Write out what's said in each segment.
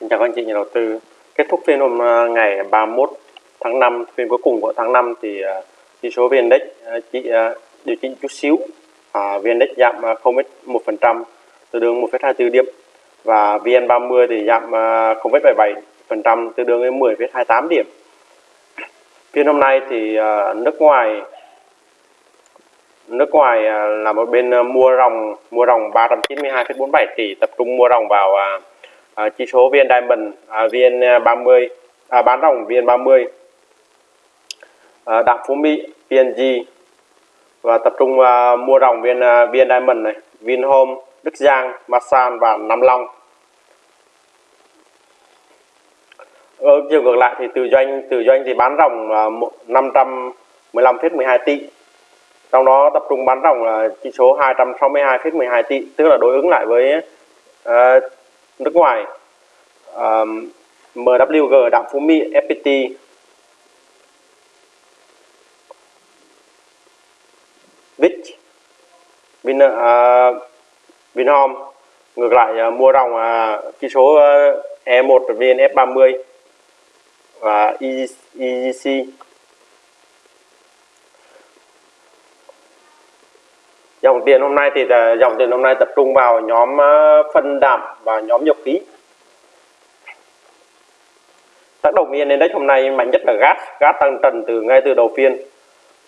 Xin chào các anh chị nhà đầu tư. Kết thúc phiên hôm à, ngày 31 tháng 5, phiên cuối cùng của tháng 5 thì à, chỉ số VN Index à, chỉ điều chỉnh chút xíu. À, VN Index giảm 0,1% tương đương 1,24 điểm và VN30 thì giảm 0,77% tương đương với 10,28 điểm. Phiên hôm nay thì nước ngoài nước ngoài là một bên mua ròng mua ròng 392,47 tỷ tập trung mua ròng vào à, chỉ số VN Diamond à, VN à, 30 à, bán ròng VN 30 à, đạm phú mỹ PNG và tập trung à, mua ròng VN à, VN Diamond này Vinhome Đức Giang Masan và Nam Long. Ở chiều ngược lại thì từ doanh từ doanh thì bán ròng là 515,12 tỷ trong đó tập trung bán ròng là chỉ số 262,12 tỷ tức là đối ứng lại với uh, nước ngoài um, MWG Đạm Phú Mỹ FPT Vic Vin uh, Vinhome ngược lại uh, mua ròng uh, chỉ số uh, E1 VNF30 và EGC dòng tiền hôm nay thì à, dòng tiền hôm nay tập trung vào nhóm à, phân đạm và nhóm dầu khí tác động vn index hôm nay mạnh nhất là gas. Gas tăng trần từ ngay từ đầu phiên.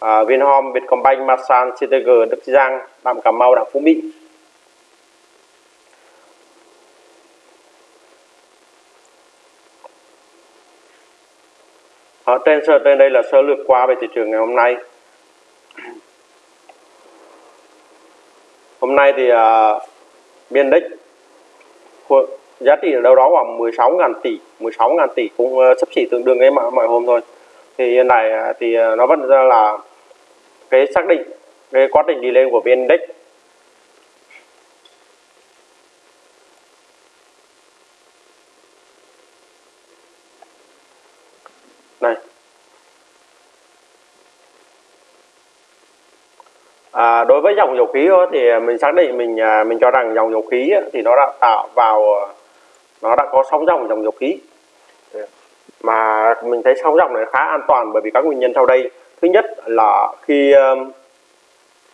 À, Vinhome, Vietcombank, Masan, CTG, Đức Giang, Đạm Cà Mau, Đạm Phú Mỹ. Ở trên trên đây là sơ lược qua về thị trường ngày hôm nay. Hôm nay thì à, uh, biên đích giá trị ở đâu đó khoảng 16.000 tỷ 16.000 tỷ cũng ờ, uh, sắp xỉ tương đương với mọi, mọi hôm thôi. Thì hiện tại à, thì uh, nó vẫn ra là cái xác định cái quá trình đi lên của VN Index này à, đối với dòng dầu khí thì mình xác định mình à, mình cho rằng dòng dầu khí thì nó đã tạo vào à, nó đã có sóng dòng dòng dầu khí. Mà mình thấy sóng dòng này khá an toàn bởi vì các nguyên nhân sau đây. Thứ nhất là khi à,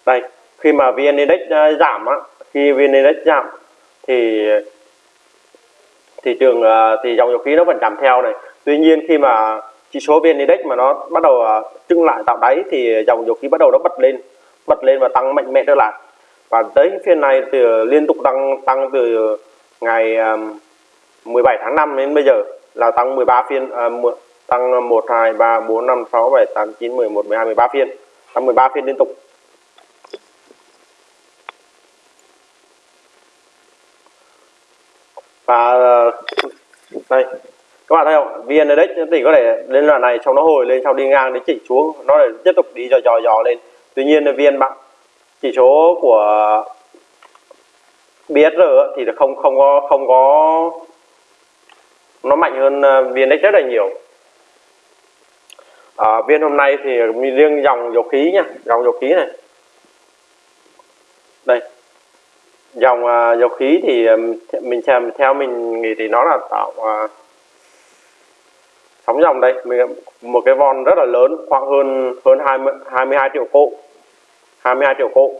đây khi mà vn index giảm á khi vn index giảm thì thị trường thì dòng dầu khí nó vẫn giảm theo này. Tuy nhiên khi mà chỉ số vn index mà nó bắt đầu trưng lại tạo đáy thì dòng dầu khí bắt đầu nó bật lên bật lên và tăng mạnh mẽ trở lại. Và tới phiên này thì liên tục tăng tăng từ ngày um, 17 tháng 5 đến bây giờ là tăng 13 phiên à, tăng 1 2 3 4 5 6 7 8 9 11 12 13 phiên. Tăng 13 phiên liên tục. Và uh, đây các bạn thấy không? Vn index thì có thể lên đoạn này xong nó hồi lên sau đi ngang đến chỉnh xuống nó lại tiếp tục đi dò dò dò lên tuy nhiên vn bạn chỉ số của BSR thì không không có không có nó mạnh hơn à, VNX rất là nhiều. À, viên hôm nay thì riêng dòng dầu khí nha dòng dầu khí này. Đây dòng uh, dầu khí thì à, mình xem theo mình nghĩ thì nó là tạo uh, sóng dòng đây. Mình một cái von rất là lớn khoảng hơn hơn 20 22 triệu cổ. 22 triệu cổ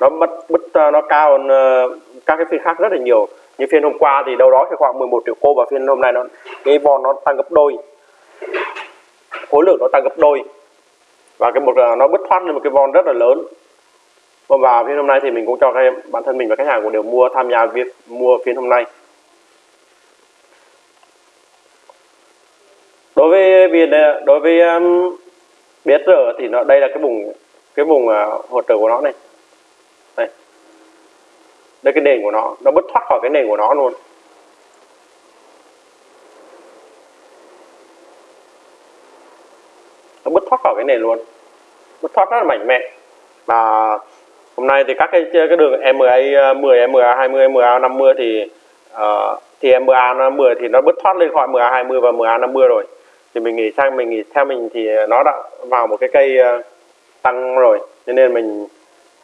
nó mất bứt ờ, nó cao hơn ờ, các cái phiên khác rất là nhiều. Như phiên hôm qua thì đâu đó thì khoảng 11 triệu cô và phiên hôm nay nó cái von nó tăng gấp đôi. Khối lượng nó tăng gấp đôi. Và cái một ờ, nó bứt thoát lên một cái von rất là lớn. Và phiên hôm nay thì mình cũng cho các bản thân mình và khách hàng cũng đều mua tham gia việc mua phiên hôm nay. Đối với việc đối với um, rồi thì nó đây là cái vùng cái vùng à, hỗ trợ của nó này. Đây. Đây cái nền của nó nó bứt thoát khỏi cái nền của nó luôn. Nó bứt thoát khỏi cái nền luôn. Bứt thoát rất là mạnh mẽ. Và hôm nay thì các cái cái đường MA 10, MA 20, MA 50 thì uh, thì MA 50 thì nó bứt thoát lên khỏi MA 20 và MA 50 rồi. Thì mình nghĩ sang mình nghĩ theo mình thì nó đã vào một cái cây uh, tăng rồi cho nên mình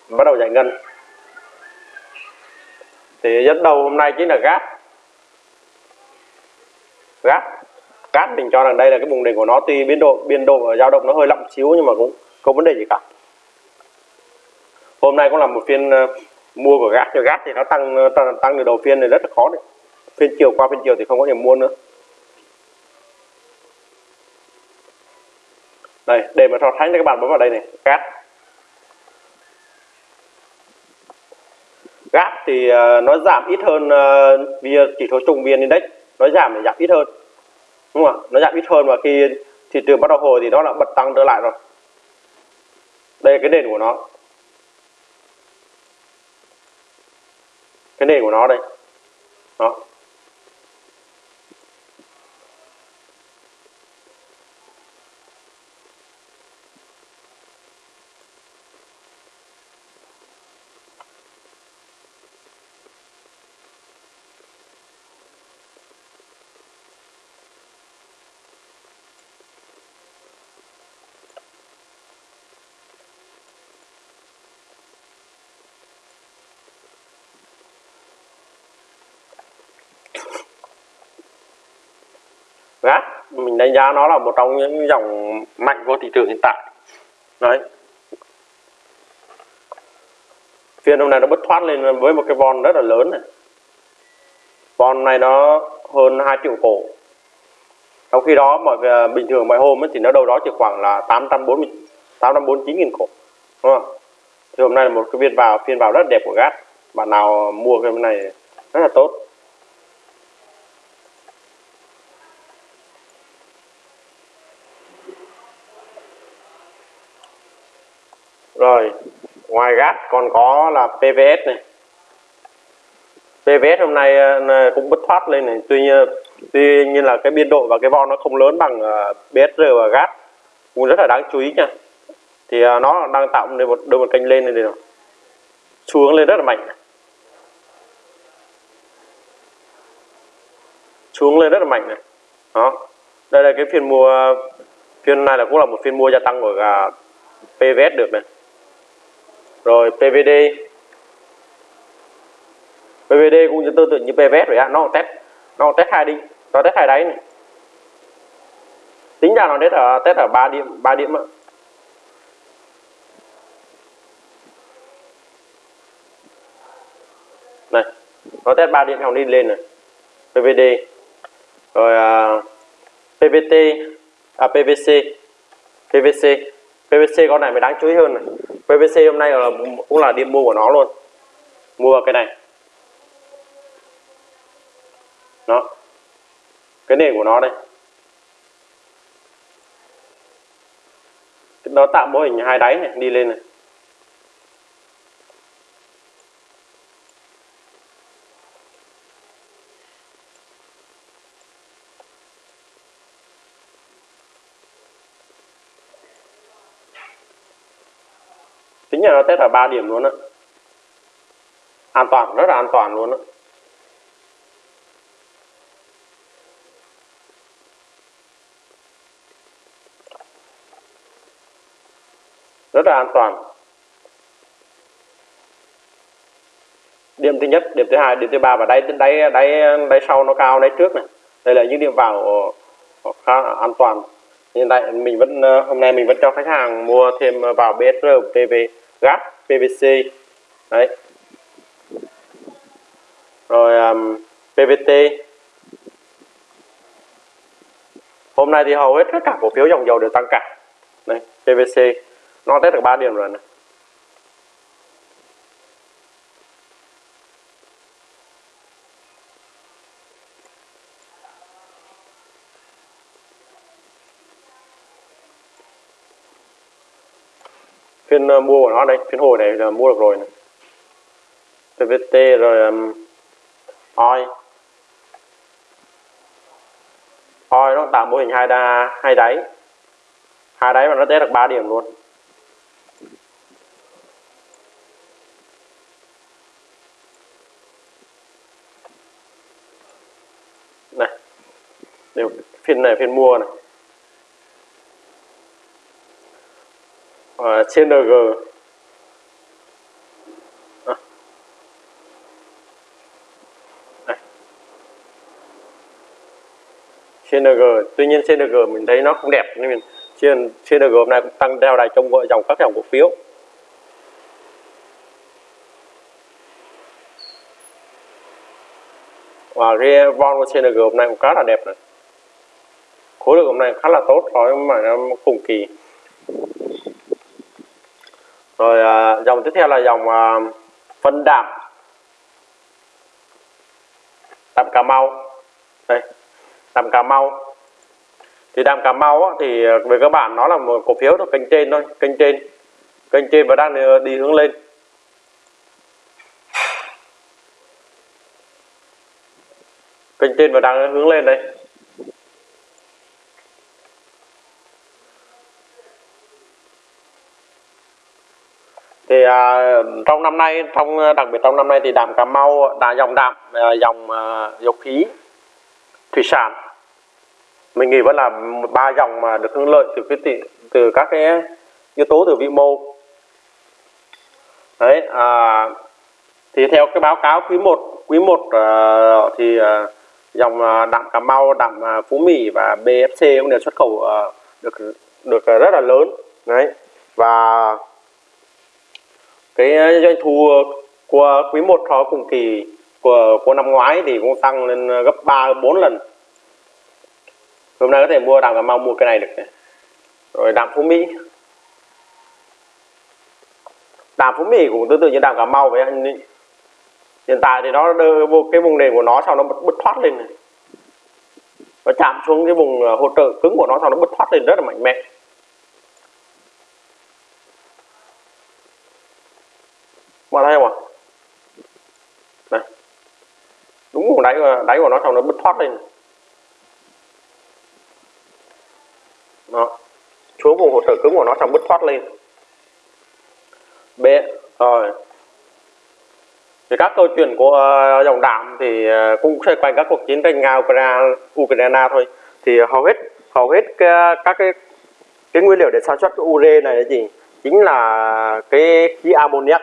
bắt đầu giải ngân. Thì dẫn đầu hôm nay chính là gáp gáp cát mình cho rằng đây là cái vùng đỉnh của nó tuy biên độ biên độ dao động nó hơi lặng xíu nhưng mà cũng không vấn đề gì cả. Hôm nay cũng là một phiên ờ, mua của gáp cho gáp thì nó tăng ờ, tăng, tăng từ đầu phiên này rất là khó đấy. Phiên chiều qua phiên chiều thì không có điểm mua nữa. Đây để mà so sánh cho các bạn bấm vào đây này gát gát thì uh, nó giảm ít hơn ờ, uh, vì chỉ số trùng vn index. Nó giảm thì giảm ít hơn đúng không ạ? Nó giảm ít hơn và khi thị trường bắt đầu hồi thì nó lại bật tăng trở lại rồi. Đây là cái nền của nó. Cái nền của nó đây. Đó. Gát mình đánh giá nó là một trong những dòng mạnh của thị trường hiện tại. Đấy. Phiên hôm nay nó bứt thoát lên với một cái von rất là lớn này. Von này nó hơn 2 triệu cổ. Trong khi đó mọi à, bình thường mọi hôm ấy, thì nó đâu đó chỉ khoảng là 840 849 nghìn cổ. Đúng không? Thì hôm nay là một cái viên vào phiên vào rất đẹp của gát bạn nào mua cái này rất là tốt. Rồi, ngoài gas còn có là PVS này. PVS hôm nay ờ, cũng bứt thoát lên này. Tuy nhiên tuy nhiên là cái biên độ và cái von nó không lớn bằng ờ, BSR và gas cũng rất là đáng chú ý nha. Thì ờ, nó đang tạo nên một đôi một kênh lên này này xuống lên rất là mạnh. Xuống lên rất là mạnh này. Đó. Đây là cái phiên mua, phiên này là cũng là một phiên mua gia tăng của PVS được này rồi PVD PVD cũng tương tự như PVS vậy á nó test nó test hai đi nó test hai đáy này. Tính ra nó test ở test ở ba điểm ba điểm ạ này nó test ba điểm xong đi lên này. PVD rồi uh, PVT à PVC à, PVC PVC con này mới đáng chú ý hơn này. PVC hôm nay là cũng là điểm mua của nó luôn. Mua vào cái này. Đó. Cái nền của nó đây. Nó tạo mô hình hai đáy này, đi lên này. Là nó test là 3 điểm luôn á. An toàn, rất là an toàn luôn á. Rất là an toàn. Điểm thứ nhất, điểm thứ hai, điểm thứ ba và đáy đáy đáy đáy sau nó cao, đáy trước này. Đây là những điểm vào ờ, khá an toàn. Hiện tại mình vẫn ờ, hôm nay mình vẫn cho khách hàng mua thêm vào BSR TV gáp PVC đấy. Rồi um, PVT hôm nay thì hầu hết tất cả cổ phiếu dòng dầu đều tăng cả. Đây PVC nó test được 3 điểm rồi này. Phiên uh, mua của nó đây phiên hồi này là mua được rồi này. PVT rồi um, oi. Oi nó tạo mô hình hai đa hai đáy. Hai đáy mà nó test được 3 điểm luôn. Này đều phiên này phiên mua này. Uh, CNG à. CNG à. tuy nhiên CNG mình thấy nó không đẹp nên mình trên CNG hôm nay cũng tăng theo đài trong dòng các dòng cổ phiếu. Và cái von của CNG hôm nay cũng khá là đẹp này. Khối lượng hôm nay khá là tốt so với mà cùng kỳ rồi à, dòng tiếp theo là dòng à, phân đạm. Đạm cà mau. Đây đạm cà mau. Thì đạm cà mau á, thì à, về các bạn nó là một cổ phiếu thuộc kênh trên thôi kênh trên kênh trên và đang à, đi hướng lên. Kênh trên và đang hướng lên đây. Thì à, trong năm nay trong ờ, đặc biệt trong năm nay thì đạm cà mau đã dòng đạm ờ, dòng ờ, dầu khí thủy sản. Mình nghĩ vẫn là ba dòng mà được hưởng lợi từ cái tỷ, từ các cái yếu tố từ vĩ mô. Đấy à, thì theo cái báo cáo quý 1 quý 1 uh, thì uh, dòng uh, đạm Cà Mau, đạm uh, Phú Mỹ và BFC cũng đều xuất khẩu uh, được được uh, rất là lớn. Đấy và cái ờ, doanh thu ờ, của quý 1 so cùng kỳ của của năm ngoái thì cũng tăng lên ờ, gấp 3 4 lần. Hôm nay có thể mua đàm Cà Mau mua cái này được này. rồi đàm Phú Mỹ. Đàm Phú Mỹ cũng tương tự như đàm Cà Mau vậy hiện tại thì nó đưa cái vùng nền của nó sau nó bứt, bứt thoát lên này. Và chạm xuống cái vùng hỗ trợ cứng của nó sau nó bứt thoát lên rất là mạnh mẽ mà thấy không ạ này đúng vùng đáy đáy của nó xong nó bứt thoát lên. Đó. Xuống vùng hồ sơ cứng của nó xong bứt thoát lên. B rồi. Thì các câu chuyện của uh, dòng đạm thì uh, cũng xoay quanh các cuộc chiến tranh nga ukraine, ukraine thôi. Thì hầu hết hầu hết cái, các cái cái nguyên liệu để sản xuất cái ure này là gì? Chính là cái khí ammoniac.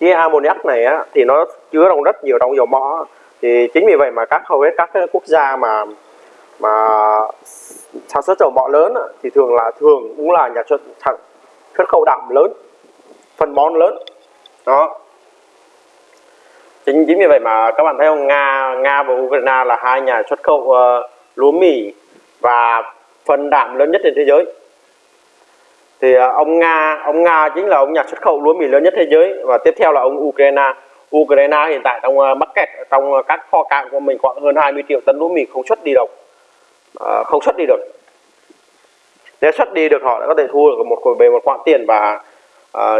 Khí ammoniac này á, thì nó chứa trong rất nhiều trong dầu mỏ thì chính vì vậy mà các hầu hết các quốc gia mà mà sản xuất dầu mỏ lớn thì thường là thường cũng là nhà xuất thẳng xuất khẩu đạm lớn phân bón lớn. Đó. Chính chính vì vậy mà các bạn thấy không? Nga nga và ukraine là hai nhà xuất khẩu uh, lúa mì và phân đạm lớn nhất trên thế giới. Thì uh, ông nga ông nga chính là ông nhà xuất khẩu lúa mì lớn nhất thế giới và tiếp theo là ông ukraine ukraine hiện tại trong ờ, mắc kẹt trong ờ, các kho cạn của mình khoảng hơn 20 triệu tấn lúa mì không xuất đi được, ờ, không xuất đi được. Nếu xuất đi được họ đã có thể thu được một về một khoản tiền và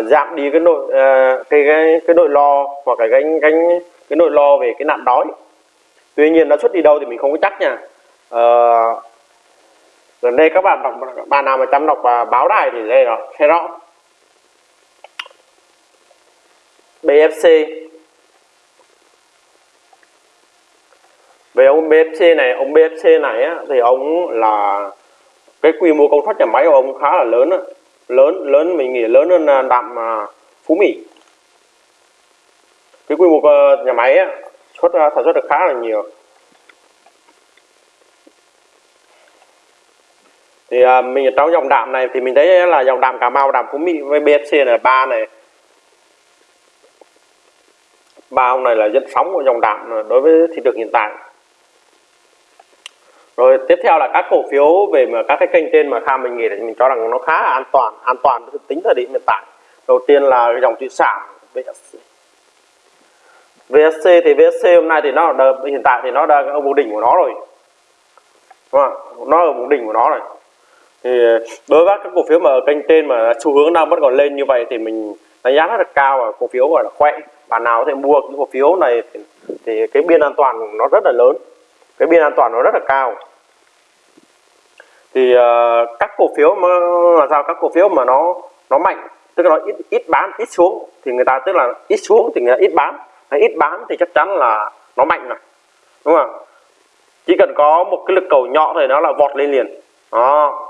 giảm đi cái nội cái, cái cái nội lo hoặc cái cái cái cái nội lo về cái nạn đói. Tuy nhiên nó xuất đi đâu thì mình không có chắc nha. Uh, gần đây các bạn đọc bạn nào mà chăm đọc và báo đài thì đây rồi thấy rõ. BFC về ông BFC này ông BFC này á, thì ông là cái quy mô công suất nhà máy của ông khá là lớn á. Lớn lớn mình nghĩ lớn hơn à, đạm à, phú mỹ. Cái quy mô ờ, nhà máy á, xuất sản xuất được khá là nhiều. Thì à, mình trong dòng đạm này thì mình thấy là dòng đạm cà mau đạm phú mỹ với bfc là ba này. Ba ông này là dẫn sóng của dòng đạm à, đối với thị trường hiện tại rồi tiếp theo là các cổ phiếu về mà các cái kênh trên mà tham mình nghĩ là mình cho rằng nó khá là an toàn an toàn tính thời điểm hiện tại. Đầu tiên là dòng thủy sản VSC VSC thì VSC hôm nay thì nó đờ, hiện tại thì nó đang ở vùng đỉnh của nó rồi. Đúng không? nó ở vùng đỉnh của nó rồi. Thì đối với các cổ phiếu mà ở kênh trên mà xu hướng đang vẫn còn lên như vậy thì mình đánh giá rất là cao và cổ phiếu gọi là khỏe. Bạn nào có thể mua cái cổ phiếu này thì, thì cái biên an toàn nó rất là lớn cái biên an toàn nó rất là cao. Thì uh, các cổ phiếu mà là sao các cổ phiếu mà nó nó mạnh tức là nó ít ít bán ít xuống thì người ta tức là ít xuống thì người ta ít bán. Hay ít bán thì chắc chắn là nó mạnh rồi đúng không? Chỉ cần có một cái lực cầu nhỏ thôi nó là vọt lên liền. Đó.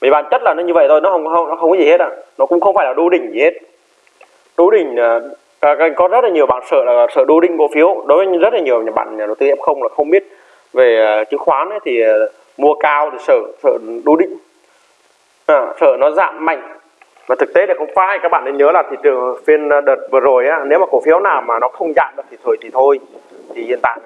Vì bản chất là nó như vậy thôi nó không không nó không có gì hết à nó cũng không phải là đu đỉnh gì hết. Đu đỉnh uh, có rất là nhiều bạn sợ là sợ đu đỉnh cổ phiếu. Đối với rất là nhiều nhà bạn nhà đầu tư f không là không biết về ờ, chứng khoán ấy, thì ờ, mua cao thì sợ sợ đu định à, sợ nó giảm mạnh. Và thực tế là không phải các bạn nên nhớ là thị trường phiên ờ, đợt vừa rồi á nếu mà cổ phiếu nào mà nó không giảm được thì thôi thì thôi. Thì hiện tại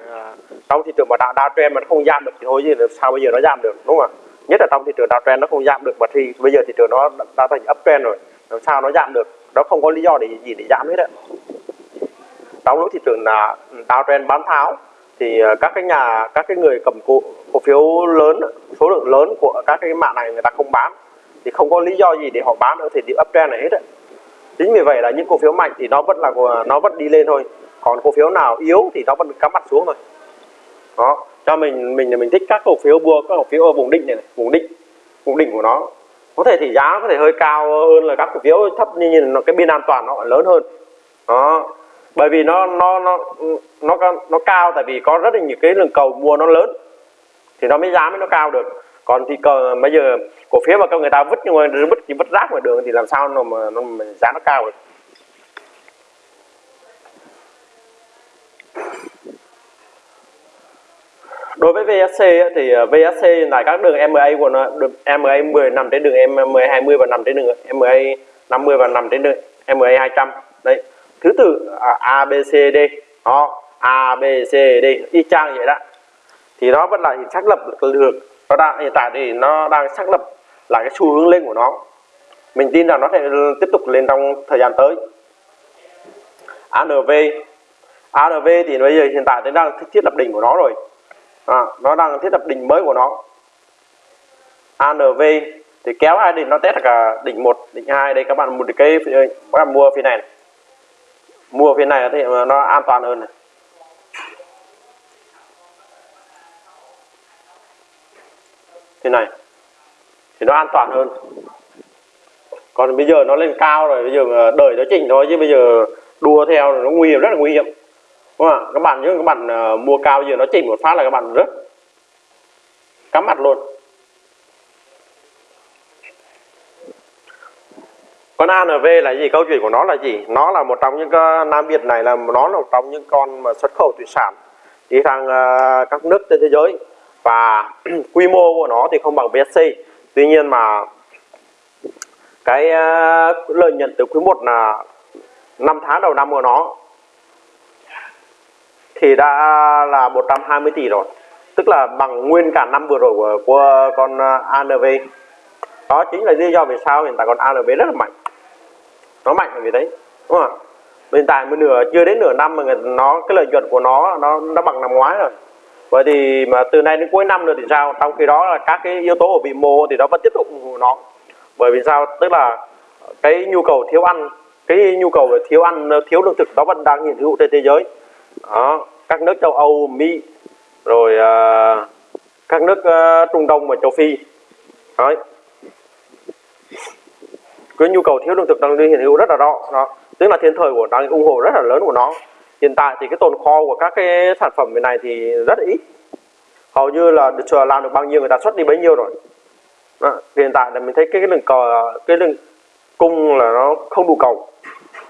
trong thị trường mà đạo trend mà nó không giảm được thì thôi chứ sao bây giờ nó giảm được đúng không ạ? Nhất là trong thị trường trend nó không giảm được mà thì bây giờ thị trường nó đã thành uptrend rồi làm sao nó giảm được? Nó không có lý do để gì để giảm hết ạ trong lúc thị trường là trend bán tháo thì ờ, các cái nhà các cái người cầm cổ, cổ phiếu lớn số lượng lớn của các cái mạng này người ta không bán. Thì không có lý do gì để họ bán ở thời điểm uptrend này hết á chính vì vậy là những cổ phiếu mạnh thì nó vẫn là nó vẫn đi lên thôi. Còn cổ phiếu nào yếu thì nó vẫn cắm mặt xuống thôi. Đó cho mình mình mình thích các cổ phiếu mua các cổ phiếu ở vùng đỉnh này, này vùng đỉnh vùng đỉnh của nó. Có thể thì giá có thể hơi cao hơn là các cổ phiếu thấp nhưng nhìn cái biên an toàn nó lớn hơn. Đó bởi vì nó nó nó nó nó cao tại vì có rất là nhiều cái lượng cầu mua nó lớn. Thì nó mới giá mới nó cao được. Còn thì cờ bây giờ cổ phiếu mà người ta vứt nhưng mà vứt chỉ vứt rác ngoài đường thì làm sao nó mà nó mà giá nó cao được? Đối với VSC thì ờ, VSC là các đường MA của nó, đường MA 10 nằm trên đường MA 20 và nằm trên đường MA 50 và nằm trên đường MA 200 đấy thứ tự à, A B C D. Đó A B C D. Y chang vậy đó. Thì nó vẫn là xác lập được nó đang hiện tại thì nó đang xác lập lại cái xu hướng lên của nó. Mình tin rằng nó sẽ tiếp tục lên trong thời gian tới. ANV ANV thì bây giờ hiện tại nó đang thiết lập đỉnh của nó rồi. À, nó đang thiết lập đỉnh mới của nó. ANV thì kéo hai đỉnh nó test cả đỉnh một đỉnh hai đây các bạn một cái các bạn mua phía này, này mua phiên này thì nó an toàn hơn này. Thế này thì nó an toàn hơn. Còn bây giờ nó lên cao rồi, bây giờ đợi nó chỉnh thôi, chứ bây giờ đua theo nó nguy hiểm, rất là nguy hiểm. Đúng không ạ? Các bạn nhớ các bạn ờ, mua cao giờ nó chỉnh một phát là các bạn rất cắm mặt luôn. Con ANV là gì? Câu chuyện của nó là gì? Nó là một trong những cái Nam Việt này là nó là một trong những con mà xuất khẩu thủy sản đi sang uh, các nước trên thế giới. Và quy mô của nó thì không bằng BSC tuy nhiên mà cái uh, lợi nhuận từ quý 1 là 5 tháng đầu năm của nó thì đã là 120 tỷ rồi. Tức là bằng nguyên cả năm vừa rồi của, của con ờ, ANV đó chính là lý do vì sao hiện tại con ANV rất là mạnh nó mạnh là vì đấy đúng không hiện tại mới nửa chưa đến nửa năm mà nó cái lợi nhuận của nó nó nó bằng năm ngoái rồi. Vậy thì mà từ nay đến cuối năm nữa thì sao? Trong khi đó là các cái yếu tố ở vị mô thì nó vẫn tiếp tục ủng hộ nó. Bởi vì sao? Tức là cái nhu cầu thiếu ăn cái nhu cầu về thiếu ăn thiếu lương thực nó vẫn đang hiện hữu trên thế giới. Đó các nước châu Âu Mỹ rồi uh, các nước uh, Trung Đông và châu Phi. Đấy cái nhu cầu thiếu lương thực đang hiện hữu rất là rõ. Đó. Tức là thiên thời của đang ủng hộ rất là lớn của nó. Hiện tại thì cái tồn kho của các cái sản phẩm này thì rất là ít. Hầu như là được làm được bao nhiêu người ta xuất đi bấy nhiêu rồi. Đó. hiện tại là mình thấy cái, cái lượng cầu cái lượng cung là nó không đủ cầu.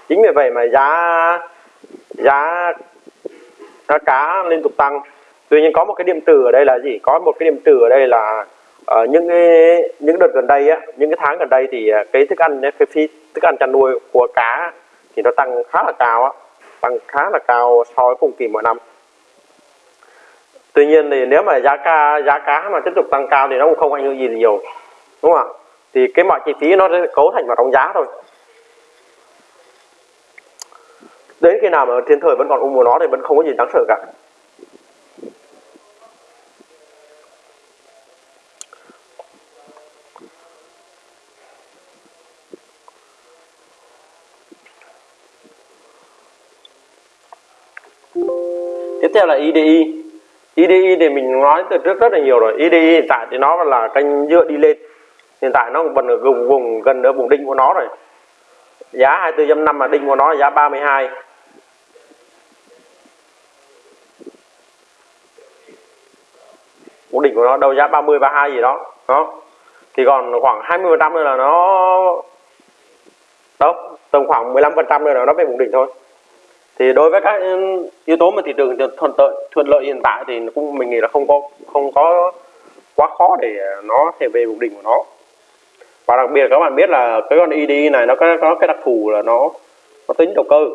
Chính vì vậy mà giá giá giá cá liên tục tăng. Tuy nhiên có một cái điểm tử ở đây là gì? Có một cái điểm tử ở đây là ở những cái, những đợt gần đây á, những cái tháng gần đây thì à, cái thức ăn cái phí thức ăn chăn nuôi của cá thì nó tăng khá là cao á, tăng khá là cao so với cùng kỳ mọi năm. Tuy nhiên thì nếu mà giá cá giá cá mà tiếp tục tăng cao thì nó cũng không ảnh hưởng gì nhiều, đúng không ạ? Thì cái mọi chi phí nó sẽ cấu thành vào trong giá thôi. Đến khi nào mà thiên thời vẫn còn ung mùa nó thì vẫn không có gì đáng sợ cả. Theo là IDI IDI thì mình nói từ trước rất là nhiều rồi. IDI hiện tại thì nó là kênh dựa đi lên. Hiện tại nó vẫn ở vùng vùng, gần ở vùng đỉnh của nó rồi. Giá 24.5 mà đỉnh của nó là giá 32 vùng đỉnh của nó đâu giá 30 32 gì đó đó. Thì còn khoảng 20 phần trăm nữa là nó đâu tầm khoảng 15 phần trăm nữa là nó về vùng đỉnh thôi thì đối với các ừ, yếu tố mà thị trường thuận lợi thuận lợi hiện tại thì cũng mình nghĩ là không có không có quá khó để nó thể về mục đỉnh của nó. Và đặc biệt các bạn biết là cái con id này nó có, có cái đặc thù là nó nó tính đầu cơ.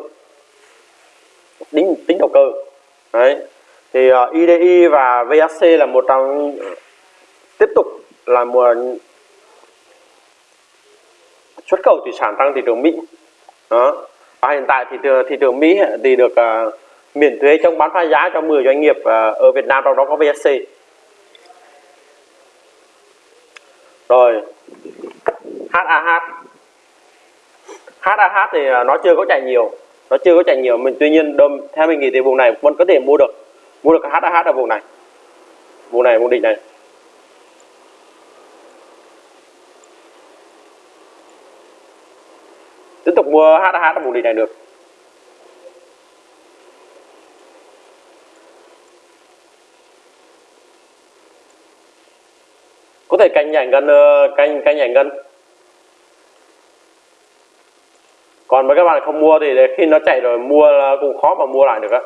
Tính tính đầu cơ. Đấy. Thì ờ, uh, IDI và VAC là một trong tiếp tục là một xuất khẩu thủy sản tăng thị trường Mỹ. Đó và hiện tại thì thị trường Mỹ thì được uh, miễn thuế trong bán phá giá cho 10 doanh nghiệp uh, ở Việt Nam trong đó có VSC rồi HAH HAH thì à, nó chưa có chạy nhiều. Nó chưa có chạy nhiều. Mình tuy nhiên đâm theo mình nghĩ thì vùng này vẫn có thể mua được. Mua được HAH ở vùng này. Vùng này vùng đỉnh này tiếp tục mua HH ở vùng đỉnh này được có thể canh nhảy gần, ờ, canh canh nhảy gần. còn với các bạn không mua thì khi nó chạy rồi mua cũng khó mà mua lại được á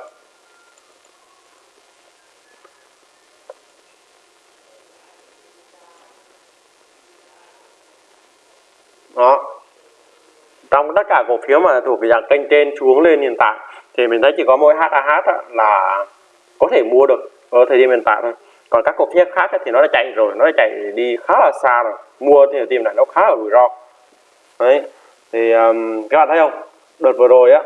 đó trong tất cả cổ phiếu mà thuộc cái dạng kênh trên xuống lên hiện tại thì mình thấy chỉ có mỗi HAH là có thể mua được ở thời điểm hiện tại thôi. Còn các cổ phiếu khác thì nó đã chạy rồi nó đã chạy đi khá là xa rồi. Mua thì tìm này nó khá là rủi ro. Đấy thì um, các bạn thấy không? Đợt vừa rồi á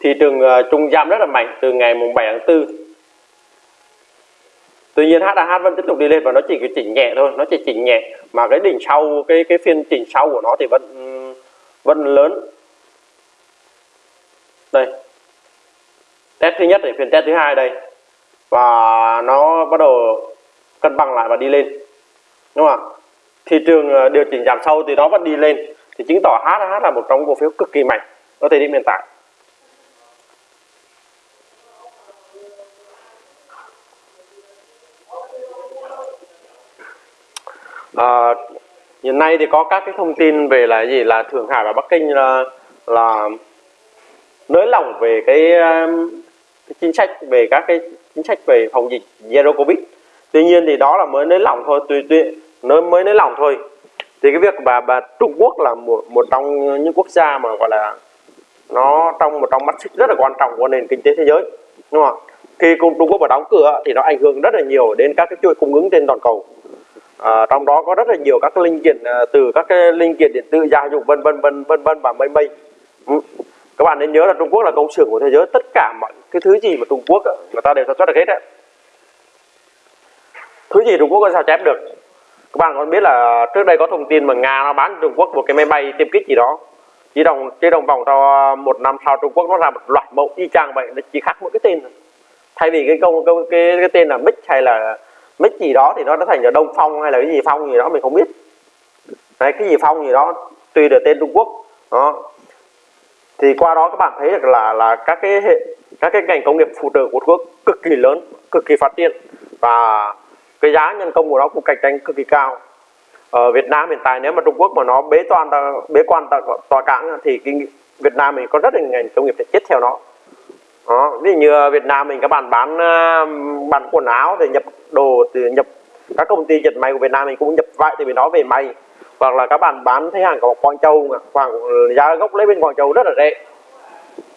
thị trường uh, trung giảm rất là mạnh từ ngày mùng 7 tháng 4 Tuy nhiên HAH vẫn tiếp tục đi lên và nó chỉ cái chỉnh nhẹ thôi, nó chỉ chỉnh nhẹ mà cái đỉnh sau cái cái phiên chỉnh sau của nó thì vẫn vẫn lớn. Đây. Test thứ nhất để phiên test thứ hai đây. Và nó bắt đầu cân bằng lại và đi lên đúng không ạ thị trường ờ, điều chỉnh giảm sâu thì nó vẫn đi lên thì chứng tỏ HH là một trong cổ phiếu cực kỳ mạnh ở thời điểm hiện tại à, hiện nay thì có các cái thông tin về là gì? Là Thượng Hải và Bắc Kinh là là nới lỏng về cái, um, cái chính sách về các cái chính sách về phòng dịch zero covid. Tuy nhiên thì đó là mới nới lỏng thôi tùy tùy nó mới nới lỏng thôi. Thì cái việc bà bà Trung Quốc là một một trong những quốc gia mà gọi là nó trong một trong mắt xích rất là quan trọng của nền kinh tế thế giới đúng không khi Trung Quốc mà đóng cửa thì nó ảnh hưởng rất là nhiều đến các cái chuỗi cung ứng trên toàn cầu à, trong đó có rất là nhiều các linh kiện à, từ các cái linh kiện điện tử gia dụng vân vân vân vân vân và mây mây. Ừ. các bạn nên nhớ là Trung Quốc là công xưởng của thế giới tất cả mọi cái thứ gì mà Trung Quốc ờ, người ta đều sản xuất được hết đấy thứ gì Trung Quốc có sao chép được? Các bạn còn biết là trước đây có thông tin mà Nga nó bán Trung Quốc một cái máy bay tiêm kích gì đó. Chỉ đồng chỉ đồng vòng cho một năm sau Trung Quốc nó ra một loạt mẫu y chang vậy nó chỉ khác mỗi cái tên thay vì cái công cái, cái, cái tên là Mix hay là Mix gì đó thì nó đã thành là Đông Phong hay là cái gì Phong gì đó mình không biết. Đấy, cái gì Phong gì đó tùy được tên Trung Quốc. Đó. Thì qua đó các bạn thấy được là là các cái hệ các cái ngành công nghiệp phụ trợ của Trung Quốc cực kỳ lớn cực kỳ phát triển. Và cái giá nhân công của nó cũng cạnh tranh cực kỳ cao. Ở Việt Nam hiện tại nếu mà Trung Quốc mà nó bế toàn bế quan tòa cảng thì cái Việt Nam mình có rất là ngành công nghiệp sẽ chết theo nó đó. ví dụ như Việt Nam mình các bạn bán ờ, bán quần áo thì nhập đồ từ nhập, các công ty dệt may của Việt Nam mình cũng nhập vải từ bên đó về may. Hoặc là các bạn bán thấy hàng của Quảng Châu khoảng giá gốc lấy bên Quảng Châu rất là rẻ.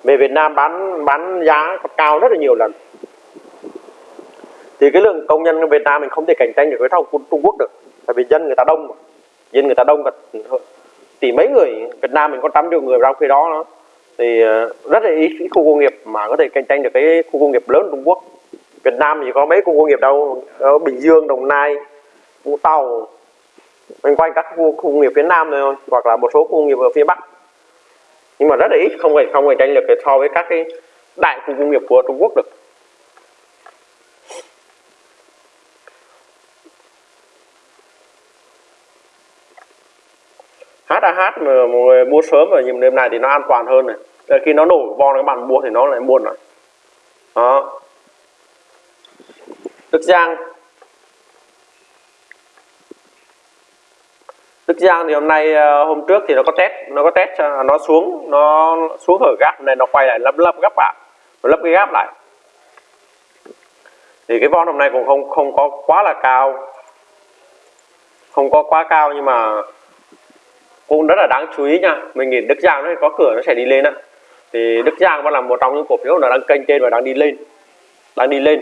Về Việt Nam bán bán giá cao rất là nhiều lần. Thì cái lượng công nhân Việt Nam mình không thể cạnh tranh được với thằng Trung Quốc được, tại vì dân người ta đông dân người ta đông cả tỷ mấy người, Việt Nam mình có trăm triệu người trong khi đó nữa thì ờ, rất là ít khu công nghiệp mà có thể cạnh tranh được cái khu công nghiệp lớn Trung Quốc. Việt Nam thì có mấy khu công nghiệp đâu ở Bình Dương Đồng Nai Vũng Tàu quanh quanh các khu, khu công nghiệp phía Nam thôi hoặc là một số khu công nghiệp ở phía Bắc. Nhưng mà rất là ít không phải không cạnh tranh được so với các cái đại khu công nghiệp của Trung Quốc được. AH mà mọi người mua sớm rồi những đêm này thì nó an toàn hơn này. Để khi nó nổ von các bạn mua thì nó lại buồn rồi. Đó. Đức Giang. Đức Giang thì hôm nay ờ, hôm trước thì nó có test, nó có test cho- à, nó xuống nó xuống ở gap này nó quay lại lấp lấp gấp lại, nó lấp cái gap lại. Thì cái von hôm nay cũng không không có quá là cao. Không có quá cao nhưng mà cũng rất là đáng chú ý nha. Mình nghĩ Đức Giang nó có cửa nó sẽ đi lên á. Thì Đức Giang vẫn là một trong những cổ phiếu nó đang kênh trên và đang đi lên. Đang đi lên.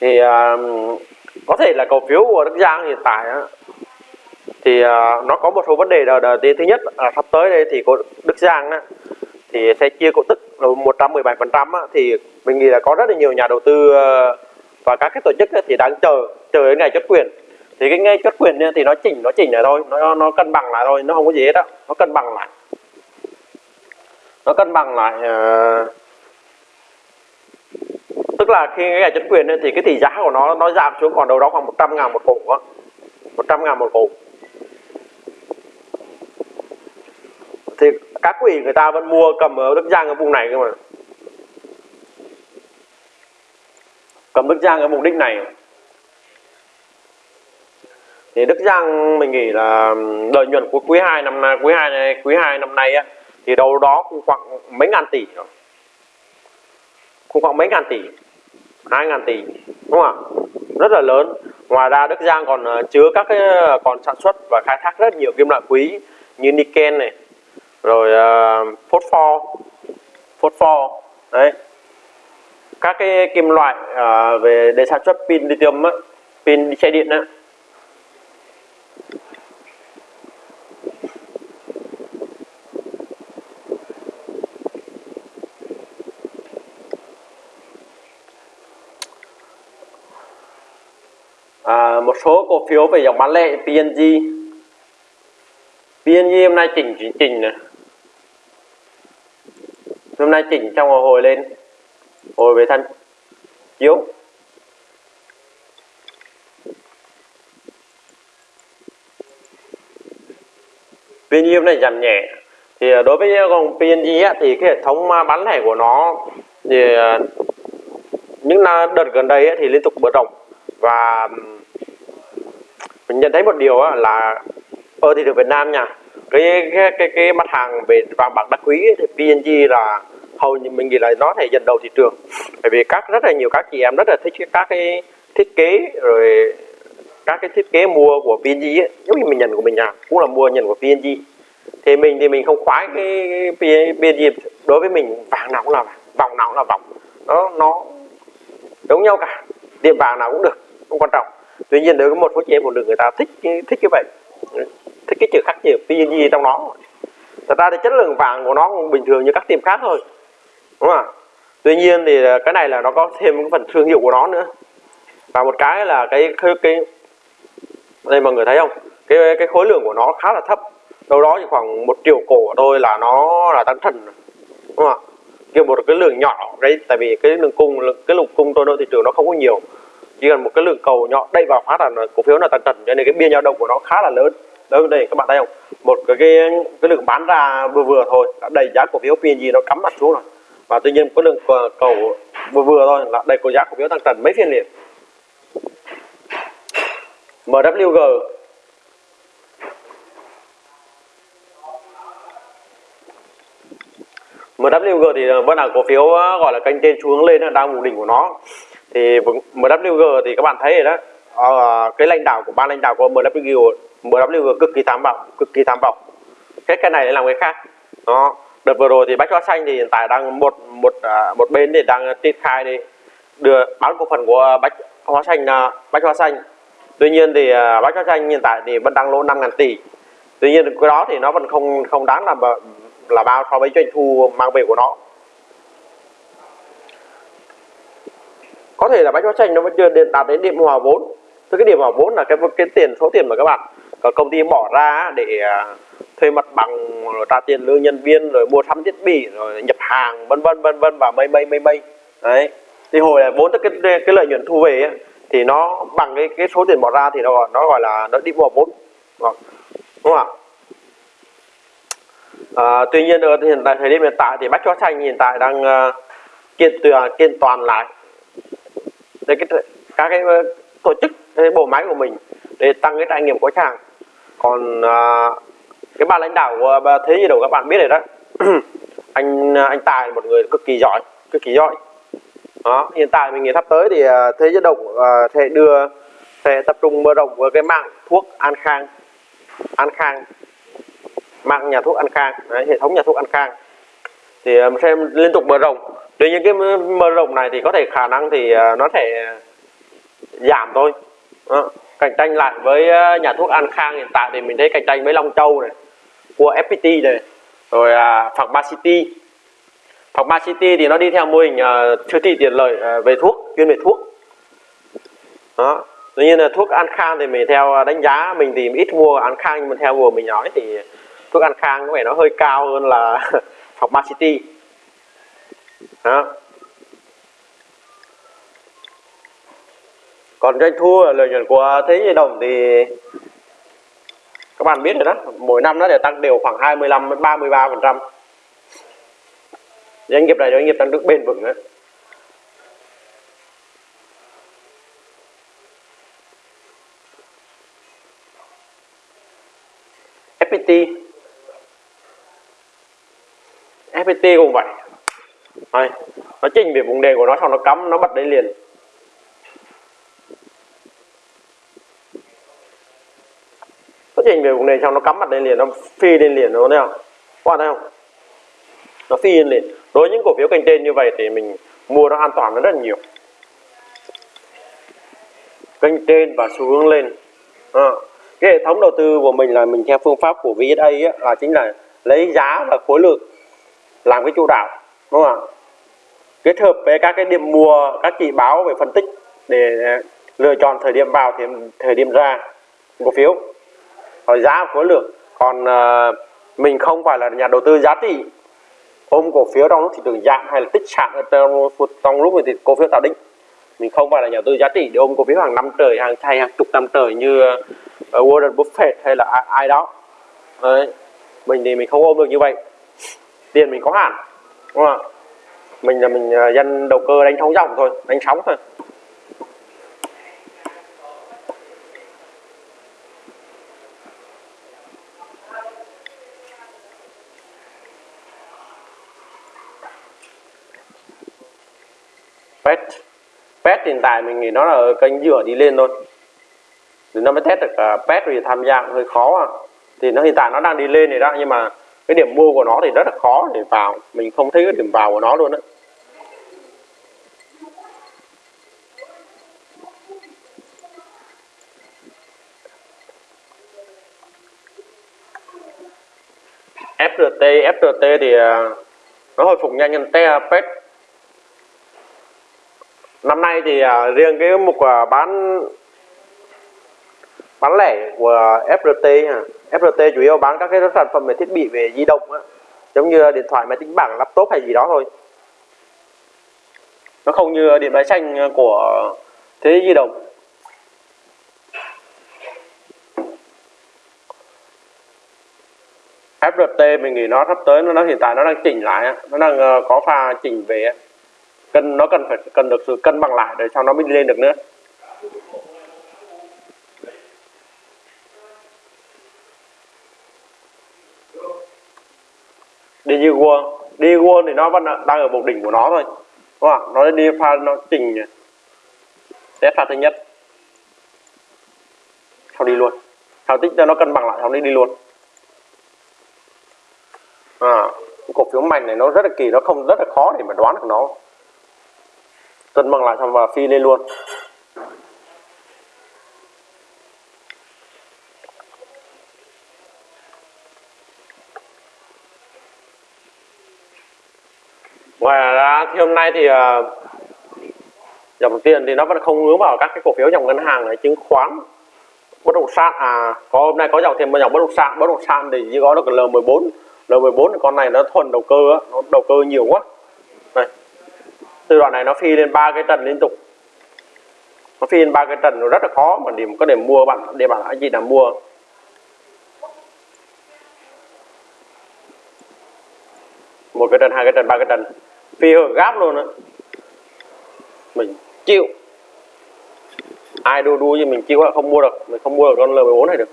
Thì uh, có thể là cổ phiếu của Đức Giang hiện tại á, thì uh, nó có một số vấn đề đầu tiên thứ nhất là sắp tới đây thì có Đức Giang á, thì sẽ chia cổ tức là 117 phần trăm thì mình nghĩ là có rất là nhiều nhà đầu tư ờ, và các cái tổ chức á, thì đang chờ chờ đến ngày chốt quyền thì cái ngay chốt quyền thì nó chỉnh nó chỉnh lại thôi. Nó nó cân bằng lại thôi nó không có gì hết á. Nó cân bằng lại. Nó cân bằng lại uh, tức là khi cái ngày quyền thì cái tỷ giá của nó nó giảm xuống còn đâu đó khoảng 100 ngàn một cổ á. 100 ngàn một cổ thì các quỹ người ta vẫn mua cầm ở Đức Giang ở vùng này cơ mà. Cầm Đức Giang ở vùng đích này thì Đức Giang mình nghĩ là lợi nhuận của quý 2 năm nay quý 2 này quý 2 năm nay á thì đâu đó cũng khoảng mấy ngàn tỷ rồi. Cũng khoảng mấy ngàn tỷ hai ngàn tỷ đúng không ạ? Rất là lớn. Ngoài ra Đức Giang còn ờ, chứa các cái ờ, còn sản xuất và khai thác rất nhiều kim loại quý như niken này rồi uh, phốt pho phốt pho đấy. Các cái kim loại uh, về để sản xuất pin lithium á pin xe điện á à, một số cổ phiếu về dòng bán lẻ PNG PNG hôm nay chỉnh chỉnh chỉnh này. Hôm nay chỉnh trong hồi lên hồi về thân. Chiếu PNG này giảm nhẹ. Thì à, đối với à, dòng PNG á, thì cái hệ thống à, bán lẻ của nó thì những đợt gần đây thì liên tục mở rộng và mình nhận thấy một điều là ở thị trường Việt Nam nha cái cái cái, cái mặt hàng về vàng bạc đá quý thì PNG là hầu như mình nghĩ là nó thể dẫn đầu thị trường. Bởi vì các rất là nhiều các chị em rất là thích các cái thiết kế rồi các cái thiết kế mua của PNG ấy, giống như mình nhận của mình à cũng là mua nhận của PNG thì mình thì mình không khoái cái PNG đối với mình vàng nào cũng là vàng vòng nào cũng là vòng. Nó nó giống nhau cả tiệm vàng nào cũng được không quan trọng. Tuy nhiên đối với một số chị em phụ nữ người ta thích cái- thích cái vậy thích cái chữ khắc chữ PNG trong nó. Thật ra thì chất lượng vàng của nó cũng bình thường như các tiệm khác thôi đúng không ạ? Tuy nhiên thì cái này là nó có thêm cái phần thương hiệu của nó nữa. Và một cái là cái cái, cái đây mọi người thấy không? Cái cái khối lượng của nó khá là thấp. Đâu đó chỉ khoảng một triệu cổ thôi là nó là tăng thần. Đúng không ạ? Kiểu một cái lượng nhỏ đấy tại vì cái lượng cung cái lượng cung tôi nơi thị trường nó không có nhiều. Chỉ cần một cái lượng cầu nhỏ đẩy vào phát là cổ phiếu là tăng trần cho nên cái biên dao động của nó khá là lớn. Đây đây các bạn thấy không? Một cái cái, cái lượng bán ra vừa vừa thôi đã đẩy giá cổ phiếu PNG nó cắm mặt xuống rồi. Và tuy nhiên có lượng ờ, cầu vừa vừa thôi là đẩy cổ giá cổ phiếu tăng trần mấy phiên liền. MWG MWG thì vẫn là cổ phiếu ờ, gọi là kênh trên xu hướng lên đang vùng đỉnh của nó thì MWG thì các bạn thấy rồi đó. À, cái lãnh đạo của ban lãnh đạo của MWG MWG cực kỳ tham vọng cực kỳ tham vọng. Hết cái này để làm cái khác. Đó đợt vừa rồi thì bách hóa xanh thì hiện tại đang một một à, một bên thì đang triển khai đi. Đưa bán cổ phần của bách hóa xanh bách hóa xanh tuy nhiên thì à, bách hóa xanh hiện tại thì vẫn đang lỗ 5 ngàn tỷ. Tuy nhiên cái đó thì nó vẫn không không đáng là là bao so với doanh thu mang về của nó. Có thể là bách hóa xanh nó vẫn chưa đến- đạt đến điểm hòa vốn. Tức cái điểm hòa vốn là cái cái tiền số tiền mà các bạn có công ty bỏ ra để à, thuê mặt bằng rồi trả tiền lương nhân viên rồi mua sắm thiết bị rồi nhập hàng vân vân vân vân và mây mây mây mây. Đấy. Thì hồi là vốn tức cái cái lợi nhuận thu về ấy, thì nó bằng cái cái số tiền bỏ ra thì nó gọi nó gọi là nó đi mua vốn. Vâng. Đúng không ạ? À, tuy nhiên ở hiện tại thời điểm hiện tại thì bách hóa xanh hiện tại đang uh, kiện toàn kiện toàn lại. Để cái các cái ờ, tổ chức cái bộ máy của mình để tăng cái trải nghiệm của khách hàng. Còn uh, cái ban lãnh đạo của bà thế gì đâu các bạn biết rồi đó. Anh à, anh tài một người cực kỳ giỏi cực kỳ giỏi đó hiện tại mình nghĩ sắp tới thì à, thế giới động à, sẽ đưa sẽ tập trung mở rộng với cái mạng thuốc an khang. An khang. Mạng nhà thuốc an khang. Đấy, hệ thống nhà thuốc an khang. Thì à, xem sẽ liên tục mở rộng. Tuy nhiên cái mở rộng này thì có thể khả năng thì nó sẽ giảm thôi. Đó. cạnh tranh lại với nhà thuốc an khang hiện tại thì mình thấy cạnh tranh với long châu này của fpt này rồi Phục Ba City phòng pharmacity city thì nó đi theo mô hình uh, siêu thị tiện lợi uh, về thuốc chuyên về thuốc. Đó. Tuy nhiên là thuốc an khang thì mình theo ờ, đánh giá mình thì ít mua an khang nhưng mà theo vừa mình nói thì thuốc an khang có vẻ nó hơi cao hơn là pharmacity đó. Còn doanh thu lợi nhuận của thế giới đồng thì các bạn biết rồi đó mỗi năm nó đều tăng đều khoảng 25 đến 33 phần trăm doanh nghiệp này doanh nghiệp tăng trưởng bền vững đấy FPT FPT cũng vậy. Đây, nó trình về vùng đề của nó xong nó cắm nó bật lên liền. Nó trình về vùng đề xong nó cắm mặt lên liền nó phi lên liền nó thấy không? Các bạn thấy không? Nó phi lên liền đối với những cổ phiếu kênh trên như vậy thì mình mua nó an toàn nó rất là nhiều. Kênh trên và xu hướng lên. À, cái hệ thống đầu tư của mình là mình theo phương pháp của VSA ấy, là chính là lấy giá và khối lượng làm cái chủ đạo đúng không ạ? Kết hợp với các cái điểm mua các chỉ báo về phân tích để lựa chọn thời điểm vào thì thời điểm ra cổ phiếu. Rồi giá khối lượng. Còn uh, mình không phải là nhà đầu tư giá trị ôm cổ phiếu trong lúc thị trường giảm hay là tích sản ở trong, trong lúc thì cổ phiếu tạo đỉnh? Mình không phải là nhà đầu tư giá trị để ôm cổ phiếu hàng năm trời hàng hay hàng chục năm trời như ờ, Warren Buffett hay là ai, ai đó. Đấy. mình thì mình không ôm được như vậy. Tiền mình có hạn đúng không ạ? Mình là mình ờ, dân đầu cơ đánh sóng dòng thôi đánh sóng thôi. Pet. Pet hiện tại mình nghĩ nó là kênh dựa đi lên thôi. Thì nó mới test được uh, pet thì tham gia hơi khó à. thì nó hiện tại nó đang đi lên này đó nhưng mà cái điểm mua của nó thì rất là khó để vào. Mình không thấy cái điểm vào của nó luôn đấy FRT FRT thì à, nó hồi phục nhanh hơn pet năm nay thì uh, riêng cái mục uh, bán bán lẻ của FRT ha. FRT chủ yếu bán các cái sản phẩm về thiết bị về di động á. Giống như điện thoại máy tính bảng laptop hay gì đó thôi. Nó không như điện máy xanh của thế di động. FRT mình nghĩ nó sắp tới nó, nó hiện tại nó đang chỉnh lại nó đang ờ, có pha chỉnh về cân nó cần phải cần được sự cân bằng lại để sau nó mới đi lên được nữa. Đi như đi Digiguan thì nó vẫn đang ở một đỉnh của nó thôi đúng không nó đi pha nó chỉnh test pha thứ nhất. Sau đi luôn. Sau tích cho nó cân bằng lại sau đi đi luôn. À, cổ phiếu mạnh này nó rất là kỳ nó không rất là khó để mà đoán được nó cân bằng lại xong và phi lên luôn. Ngoài ra thì hôm nay thì uh, dòng tiền thì nó vẫn không hướng vào các cái cổ phiếu dòng ngân hàng này chứng khoán bất động sản à có hôm nay có dòng thêm một dòng bất động sản bất động sản thì chỉ có được L14 L14 con này nó thuần đầu cơ nó đầu cơ nhiều quá từ đoạn này nó phi lên ba cái trần liên tục. Nó phi lên ba cái trần nó rất là khó, mà điểm có để mua bạn, để bạn anh chị nào mua. Một cái trần hai cái trần ba cái trần phi hở gáp luôn á. Mình chịu. Ai đu đu như mình chịu không mua được. Mình không mua được con L14 này được.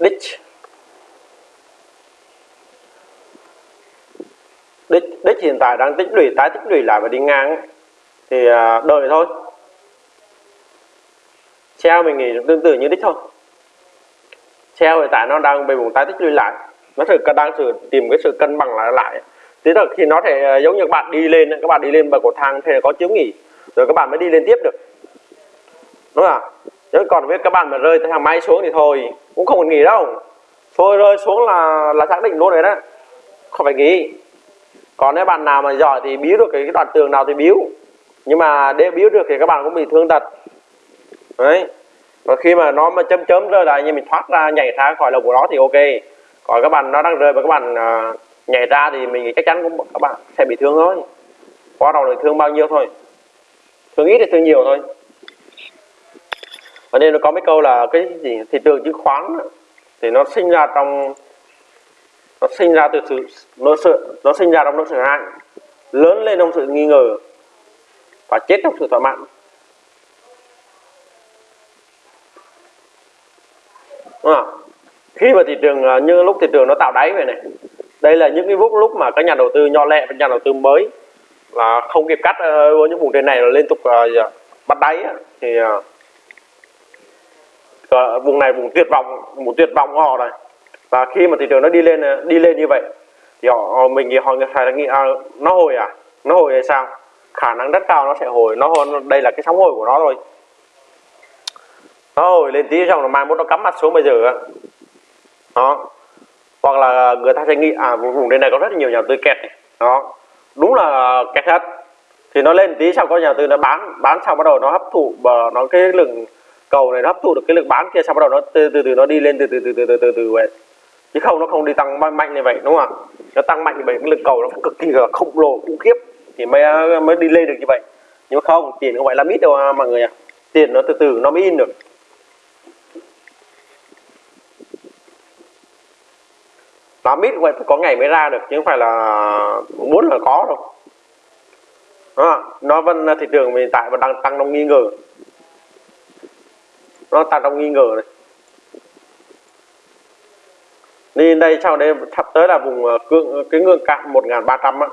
Đích đích đích hiện tại đang tích lũy, tái tích lũy lại và đi ngang thì à, đợi thôi. Treo mình nghĩ tương tự như đích thôi. Treo hiện tại nó đang bị vùng tái tích lũy lại. Nó sự đang sự tìm cái sự cân bằng lại lại. Thế là khi nó thể à, giống như các bạn đi lên, các bạn đi lên bậc cầu thang thì có chiếu nghỉ, rồi các bạn mới đi lên tiếp được. Đúng không ạ? Còn với các bạn mà rơi thang máy xuống thì thôi, cũng không cần nghỉ đâu. Thôi rơi xuống là là xác định luôn rồi đó. Không phải nghỉ còn nếu bạn nào mà giỏi thì biếu được cái, đoạn tường nào thì biếu nhưng mà để biếu được thì các bạn cũng bị thương tật. Đấy. Và khi mà nó mà chấm chấm rơi lại như mình thoát ra nhảy ra khỏi lồng của nó thì ok. Còn các bạn nó đang rơi và các bạn uh, nhảy ra thì mình chắc chắn cũng các bạn sẽ bị thương thôi. Qua đầu thì thương bao nhiêu thôi? Thương ít thì thương nhiều thôi? Và nên nó có mấy câu là cái gì? Thị trường chứng khoán thì nó sinh ra trong nó sinh ra từ sự nó sự nó sinh ra trong nỗi sợ hãi lớn lên trong sự nghi ngờ và chết trong sự thỏa mãn. À, khi mà thị trường à, như lúc thị trường nó tạo đáy vậy này đây là những cái lúc lúc mà các nhà đầu tư nho lẹ và nhà đầu tư mới là không kịp cắt ờ, với những vùng trên này là liên tục uh, bắt đáy thì uh, vùng này vùng tuyệt vọng vùng tuyệt vọng của họ này và khi mà thị trường nó đi lên đi lên như vậy thì họ mình thì họ phải nghĩ à, nó hồi à nó hồi hay sao khả năng rất cao nó sẽ hồi nó hồi đây là cái sóng hồi của nó rồi nó hồi lên tí xong rồi mai mốt nó cắm mặt xuống bây giờ đó hoặc là người ta sẽ nghĩ à vùng đây này có rất nhiều nhà tư kẹt này. đó đúng là kẹt hết thì nó lên tí sau có nhà tư nó bán bán xong bắt đầu nó hấp thụ và nó cái lượng cầu này nó hấp thụ được cái lượng bán kia sau bắt đầu nó từ từ từ nó đi lên từ từ từ từ từ từ từ vậy chứ không nó không đi tăng mạnh như vậy đúng không ạ? Nó tăng mạnh như vậy cái lực cầu nó cực kỳ là khổng lồ khủng khiếp. Thì mới mới đi lên được như vậy. Nhưng mà không tiền không phải là ít đâu à, mọi người ạ. Tiền nó từ từ nó mới in được. Nó ít vậy có ngày mới ra được chứ không phải là muốn là có đâu. À, nó vẫn thị trường hiện tại vẫn đang tăng trong nghi ngờ. Nó tăng trong nghi ngờ này đi đây sau đây sắp tới là vùng ờ, cương ờ, cái ngưỡng cạn 1300 á.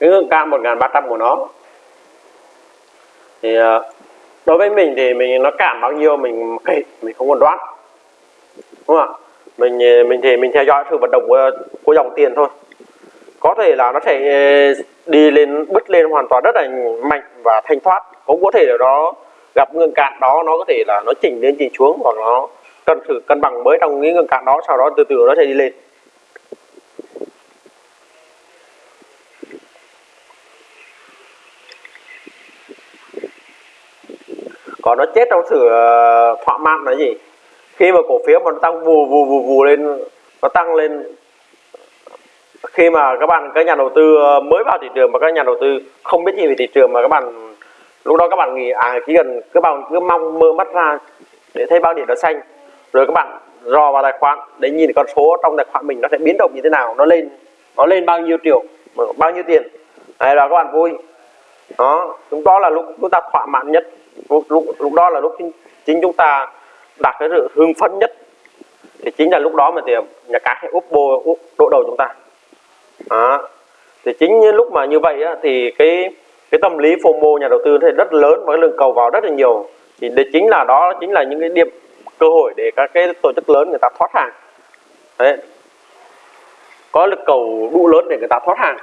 Cái ngưỡng cạn 1300 của nó. Thì ờ, đối với mình thì mình nó cản bao nhiêu mình kệ mình không còn đoán. Đúng không ạ? Mình mình thì mình theo dõi sự vận động của, của dòng tiền thôi có thể là nó sẽ ờ, đi lên, bứt lên hoàn toàn rất là mạnh và thanh thoát. Cũng có thể là nó gặp ngưỡng cạn đó, nó có thể là nó chỉnh lên, chỉnh xuống hoặc nó cần thử, cân bằng mới trong cái ngưỡng cạn đó, sau đó từ từ nó sẽ đi lên. Còn nó chết trong sự thỏa mãn là gì? Khi mà cổ phiếu mà nó tăng vù vù vù vù lên, nó tăng lên khi mà các bạn các nhà đầu tư ờ, mới vào thị trường mà các nhà đầu tư không biết gì về thị trường mà các bạn lúc đó các bạn nghĩ à chỉ cần các bạn cứ mong mơ mắt ra để thấy bao điểm nó xanh rồi các bạn dò vào tài khoản để nhìn con số trong tài khoản mình nó sẽ biến động như thế nào nó lên nó lên bao nhiêu triệu bao nhiêu tiền. Hay là các bạn vui. Đó chúng đó là lúc chúng ta thỏa mãn nhất. Lúc, lúc, lúc đó là lúc chính, chính chúng ta đạt cái sự hưng phấn nhất. Thì chính là lúc đó mà thì nhà cái sẽ úp bô úp độ đầu chúng ta đó. thì chính như lúc mà như vậy á, thì cái cái tâm lý FOMO nhà đầu tư thì rất lớn và cái lượng cầu vào rất là nhiều. Thì đấy chính là đó chính là những cái điểm cơ hội để các cái tổ chức lớn người ta thoát hàng. Đấy. Có lực cầu đủ lớn để người ta thoát hàng.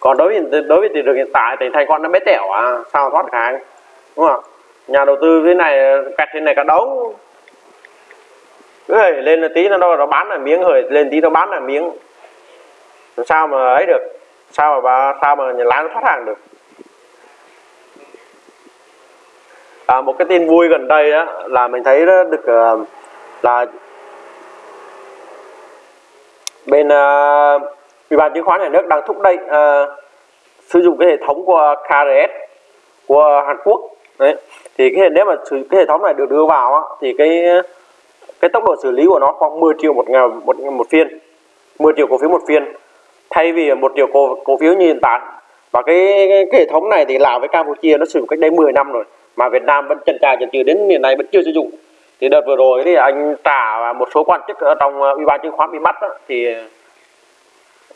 Còn đối với đối với thị trường hiện tại thì thành con nó bé tẻo à sao thoát hàng đúng không nhà đầu tư thế này kẹt thế này cả đống hơi lên là tí nó đâu nó bán là miếng rồi lên tí nó bán là miếng. Sao mà ấy được? Sao mà sao mà nhà lái nó thoát hàng được? À, một cái tin vui gần đây đó là mình thấy đó được uh, là bên uh, ủy ban chứng khoán nhà nước đang thúc đẩy uh, sử dụng cái hệ thống của KRS của Hàn Quốc. Đấy thì cái nếu mà cái hệ thống này được đưa vào á, thì cái cái tốc độ xử lý của nó khoảng 10 triệu một ngày một một phiên. 10 triệu cổ phiếu một phiên. Thay vì một triệu cổ cổ phiếu như hiện tại. Và cái, cái, cái hệ thống này thì Lào với Campuchia nó sử dụng cách đây 10 năm rồi mà Việt Nam vẫn chần trà chần chừ đến hiện nay vẫn chưa sử dụng. Thì đợt vừa rồi thì anh trả một số quan chức ở trong ờ, ủy ban chứng khoán bị bắt đó, thì ờ,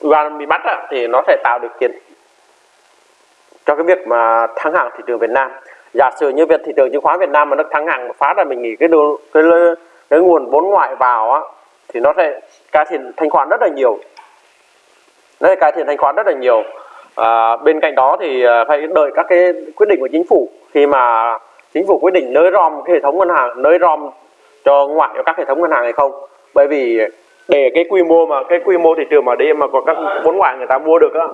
ủy ban bị bắt đó, thì nó sẽ tạo điều kiện cho cái việc mà thắng hạng thị trường Việt Nam. Giả sử như việc thị trường chứng khoán Việt Nam mà nó thắng hạng một phát là mình nghĩ cái đồ, cái cái nguồn vốn ngoại vào á thì nó sẽ cải thiện thanh khoản rất là nhiều. Nó sẽ cải thiện thanh khoản rất là nhiều. À, bên cạnh đó thì à, phải đợi các cái quyết định của chính phủ. Khi mà chính phủ quyết định nới rom cái hệ thống ngân hàng nới rom cho ngoại cho các hệ thống ngân hàng hay không. Bởi vì để cái quy mô mà cái quy mô thị trường mà đi mà có các vốn ngoại người ta mua được á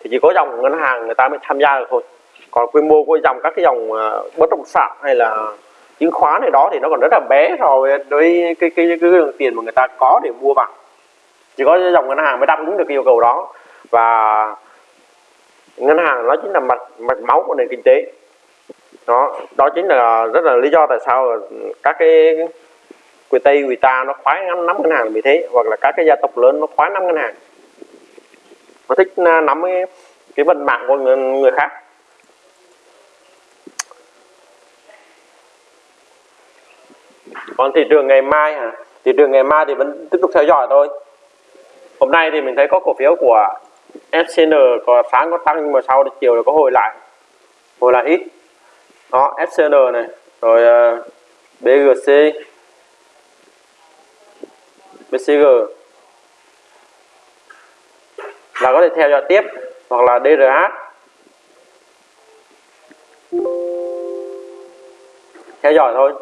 thì chỉ có dòng ngân hàng người ta mới tham gia được thôi. Còn quy mô của dòng các cái dòng à, bất động sản hay là chứng khoán này đó thì nó còn rất là bé so với cái cái, cái, cái lượng tiền mà người ta có để mua vào. Chỉ có dòng ngân hàng mới đáp ứng được cái yêu cầu đó. Và ngân hàng nó chính là mạch mạch máu của nền kinh tế. Đó đó chính là rất là lý do tại sao các cái người tây người ta nó khoái nắm nắm ngân hàng là vì thế hoặc là các cái gia tộc lớn nó khoái nắm ngân hàng. Nó thích à, nắm cái cái vận mạng của người, người khác. Còn thị trường ngày mai hả? Thị trường ngày mai thì vẫn tiếp tục theo dõi thôi. Hôm nay thì mình thấy có cổ phiếu của SCN có sáng có tăng nhưng mà sau chiều là có hồi lại. Hồi lại ít. Đó SCN này. Rồi ờ, uh, BGC BCG là có thể theo dõi tiếp hoặc là DRH theo dõi thôi.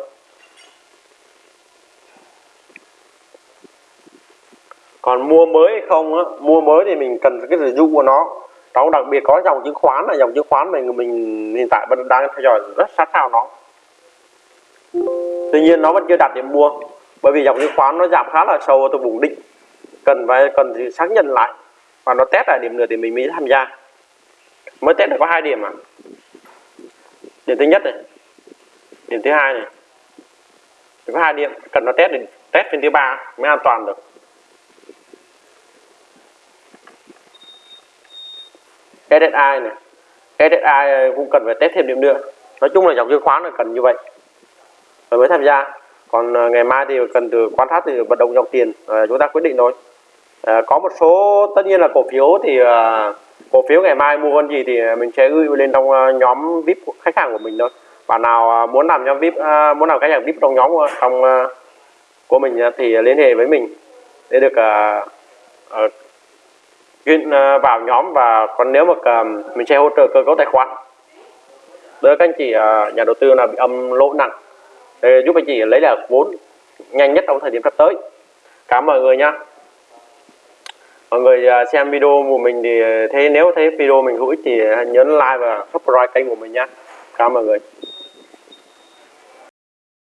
Còn mua mới hay không á, mua mới thì mình cần cái review của nó. Trong đặc biệt có dòng chứng khoán là dòng chứng khoán mình mình hiện tại vẫn đang theo dõi rất sát sao nó. Tuy nhiên nó vẫn chưa đạt điểm mua, bởi vì dòng chứng khoán nó giảm khá là sâu từ vùng đỉnh cần phải, cần thì xác nhận lại. Và nó test lại điểm nữa thì mình mới tham gia. Mới test được có hai điểm à điểm thứ nhất này, điểm thứ hai này. Chỉ có hai điểm, cần nó test để test phiên thứ ba mới an toàn được. SSI này? SSI cũng cần phải test thêm điểm nữa. Nói chung là dòng chứng khoán là cần như vậy. Rồi mới tham gia. Còn à, ngày mai thì cần từ quan sát từ vận động dòng tiền à, chúng ta quyết định thôi. À, có một số tất nhiên là cổ phiếu thì à, cổ phiếu ngày mai mua con gì thì mình sẽ gửi lên trong à, nhóm vip của khách hàng của mình thôi. Bạn nào à, muốn làm nhóm vip à, muốn làm khách hàng vip trong nhóm trong à, của mình thì liên hệ với mình để được à, à, chuyên à, vào nhóm và còn nếu mà mình sẽ hỗ trợ cơ cấu tài khoản. Đỡ các anh chị à, nhà đầu tư là bị âm lỗ nặng để giúp anh chị lấy lại vốn nhanh nhất trong thời điểm sắp tới. Cảm ơn mọi người nha mọi người à, xem video của mình thì thấy, nếu thấy video mình hữu ích thì nhấn like và subscribe kênh của mình nha cảm ơn mọi người.